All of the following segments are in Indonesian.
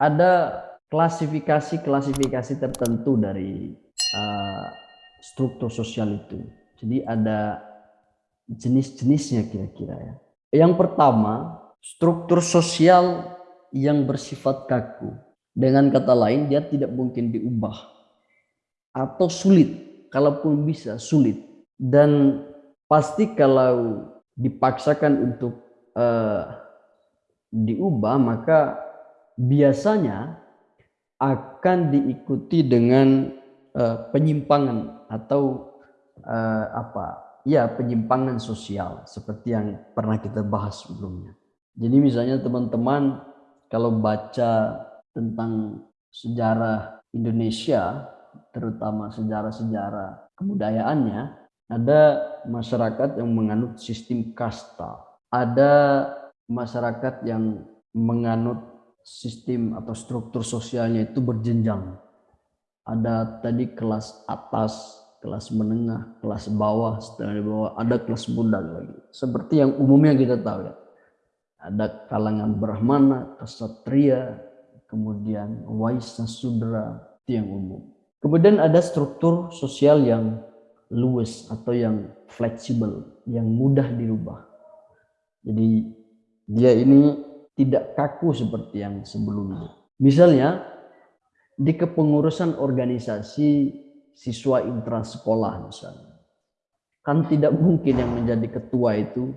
ada klasifikasi-klasifikasi tertentu dari uh, struktur sosial itu. Jadi ada jenis-jenisnya kira-kira ya. Yang pertama, struktur sosial yang bersifat kaku. Dengan kata lain, dia tidak mungkin diubah atau sulit. Kalaupun bisa, sulit. Dan pasti kalau dipaksakan untuk uh, diubah, maka biasanya akan diikuti dengan uh, penyimpangan atau uh, apa ya penyimpangan sosial seperti yang pernah kita bahas sebelumnya. Jadi misalnya teman-teman kalau baca tentang sejarah Indonesia, terutama sejarah-sejarah kebudayaannya, ada masyarakat yang menganut sistem kasta, ada masyarakat yang menganut sistem atau struktur sosialnya itu berjenjang. Ada tadi kelas atas, kelas menengah, kelas bawah, setelah di bawah ada kelas budak lagi. Seperti yang umumnya kita tahu ya. Ada kalangan Brahmana, kesatria, kemudian Waisya Sudra, itu yang umum. Kemudian ada struktur sosial yang luwes atau yang fleksibel, yang mudah dirubah. Jadi dia ini tidak kaku seperti yang sebelumnya. Misalnya di kepengurusan organisasi siswa intrasekolah misalnya. Kan tidak mungkin yang menjadi ketua itu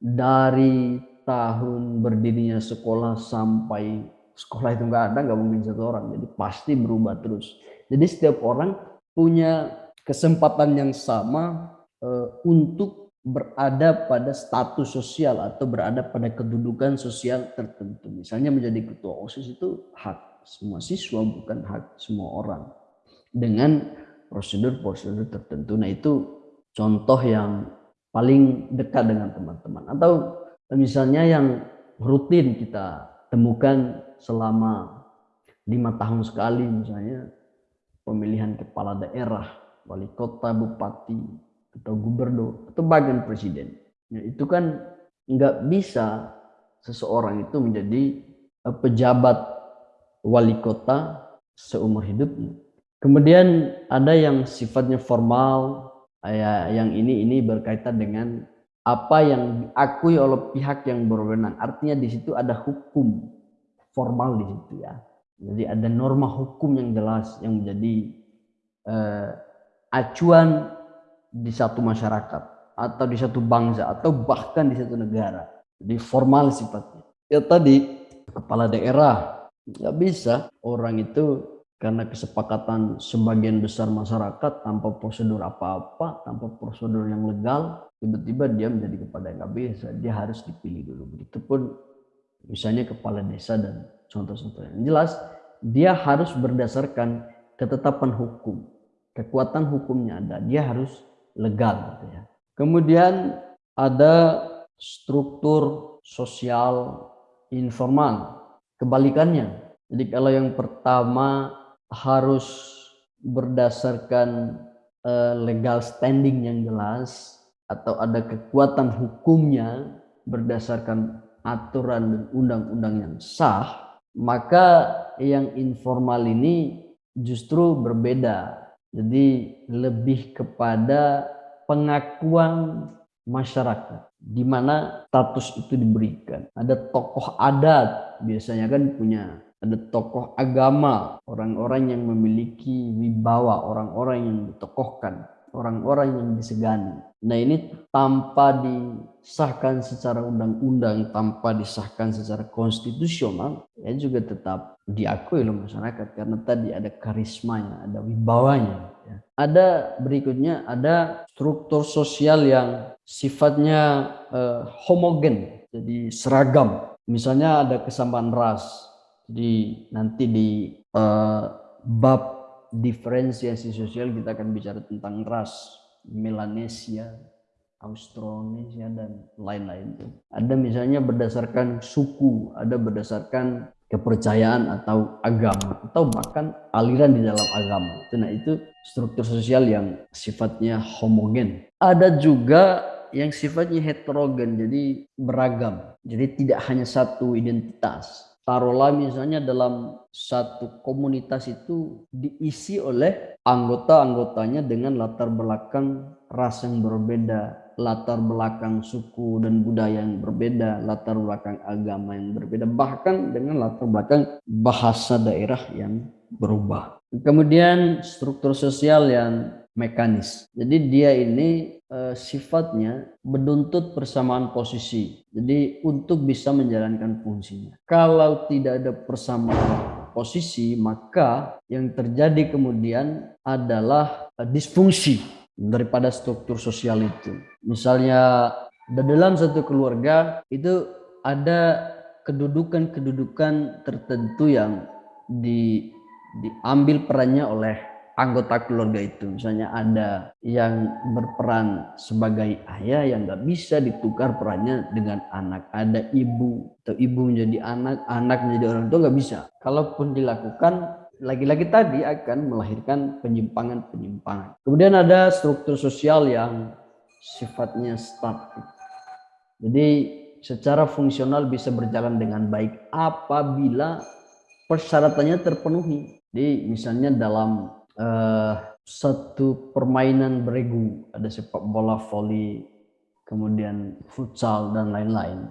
dari tahun berdirinya sekolah sampai sekolah itu nggak ada, nggak mungkin satu orang. Jadi pasti berubah terus. Jadi setiap orang punya kesempatan yang sama uh, untuk berada pada status sosial atau berada pada kedudukan sosial tertentu. Misalnya menjadi ketua OSIS itu hak semua siswa, bukan hak semua orang. Dengan prosedur-prosedur tertentu. Nah itu contoh yang paling dekat dengan teman-teman. Atau misalnya yang rutin kita temukan selama lima tahun sekali misalnya pemilihan kepala daerah, wali kota, bupati, atau gubernur, atau bagian presiden. Ya, itu kan nggak bisa seseorang itu menjadi eh, pejabat wali kota seumur hidupnya. Kemudian ada yang sifatnya formal, ya, yang ini ini berkaitan dengan apa yang diakui oleh pihak yang berwenang. Artinya di situ ada hukum formal di situ ya. Jadi ada norma hukum yang jelas yang menjadi uh, acuan di satu masyarakat atau di satu bangsa atau bahkan di satu negara. Jadi formal sifatnya. Ya tadi kepala daerah nggak bisa orang itu karena kesepakatan sebagian besar masyarakat tanpa prosedur apa-apa, tanpa prosedur yang legal, tiba-tiba dia menjadi kepala nggak bisa, dia harus dipilih dulu. Begitupun misalnya kepala desa dan contoh-contoh yang jelas, dia harus berdasarkan ketetapan hukum, kekuatan hukumnya ada, dia harus legal. Gitu ya. Kemudian ada struktur sosial informal, kebalikannya. Jadi kalau yang pertama harus berdasarkan uh, legal standing yang jelas atau ada kekuatan hukumnya berdasarkan aturan dan undang-undang yang sah, maka yang informal ini justru berbeda. Jadi lebih kepada pengakuan masyarakat di mana status itu diberikan. Ada tokoh adat biasanya kan punya ada tokoh agama, orang-orang yang memiliki wibawa, orang-orang yang ditokohkan, orang-orang yang disegani. Nah ini tanpa disahkan secara undang-undang, tanpa disahkan secara konstitusional, ya juga tetap diakui oleh masyarakat karena tadi ada karismanya, ada wibawanya. Ya. Ada berikutnya ada struktur sosial yang sifatnya uh, homogen, jadi seragam. Misalnya ada kesamaan ras, jadi nanti di uh, bab diferensiasi sosial kita akan bicara tentang ras, Melanesia, Austronesia dan lain-lain. Ada misalnya berdasarkan suku, ada berdasarkan kepercayaan atau agama atau bahkan aliran di dalam agama. Nah itu struktur sosial yang sifatnya homogen. Ada juga yang sifatnya heterogen, jadi beragam. Jadi tidak hanya satu identitas taruhlah misalnya dalam satu komunitas itu diisi oleh anggota-anggotanya dengan latar belakang ras yang berbeda, latar belakang suku dan budaya yang berbeda, latar belakang agama yang berbeda, bahkan dengan latar belakang bahasa daerah yang berubah. Kemudian struktur sosial yang mekanis. Jadi dia ini e, sifatnya menuntut persamaan posisi. Jadi untuk bisa menjalankan fungsinya. Kalau tidak ada persamaan posisi, maka yang terjadi kemudian adalah e, disfungsi daripada struktur sosial itu. Misalnya dalam satu keluarga itu ada kedudukan-kedudukan tertentu yang di, diambil perannya oleh anggota keluarga itu. Misalnya ada yang berperan sebagai ayah yang nggak bisa ditukar perannya dengan anak. Ada ibu atau ibu menjadi anak, anak menjadi orang tua nggak bisa. Kalaupun dilakukan, lagi-lagi tadi akan melahirkan penyimpangan-penyimpangan. Kemudian ada struktur sosial yang sifatnya statik. Jadi secara fungsional bisa berjalan dengan baik apabila persyaratannya terpenuhi. Jadi misalnya dalam uh, satu permainan beregu, ada sepak bola voli, kemudian futsal dan lain-lain.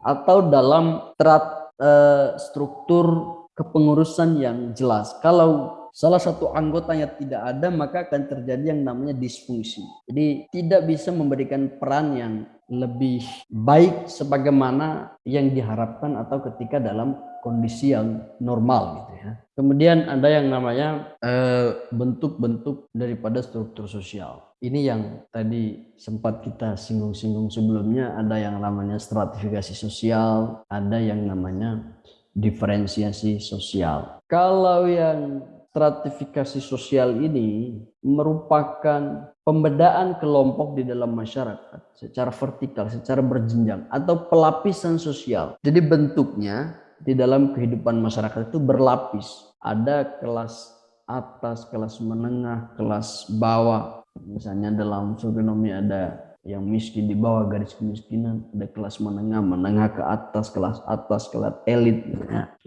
Atau dalam terat, uh, struktur kepengurusan yang jelas. Kalau salah satu anggotanya tidak ada, maka akan terjadi yang namanya disfungsi. Jadi tidak bisa memberikan peran yang lebih baik sebagaimana yang diharapkan atau ketika dalam kondisi yang normal gitu ya. Kemudian ada yang namanya eh, bentuk-bentuk eh, daripada struktur sosial. Ini yang tadi sempat kita singgung-singgung sebelumnya, ada yang namanya stratifikasi sosial, ada yang namanya diferensiasi sosial. Kalau yang stratifikasi sosial ini merupakan pembedaan kelompok di dalam masyarakat secara vertikal, secara berjenjang atau pelapisan sosial. Jadi bentuknya di dalam kehidupan masyarakat itu berlapis. Ada kelas atas, kelas menengah, kelas bawah. Misalnya dalam sosionomi ada yang miskin di bawah garis kemiskinan, ada kelas menengah, menengah ke atas, kelas atas, kelas elit.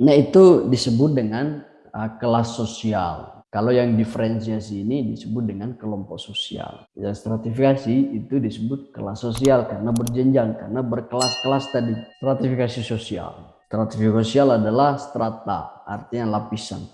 Nah itu disebut dengan uh, kelas sosial. Kalau yang diferensiasi ini disebut dengan kelompok sosial. Yang stratifikasi itu disebut kelas sosial karena berjenjang, karena berkelas-kelas tadi. Stratifikasi sosial. Stratifikasi sosial adalah strata, artinya lapisan.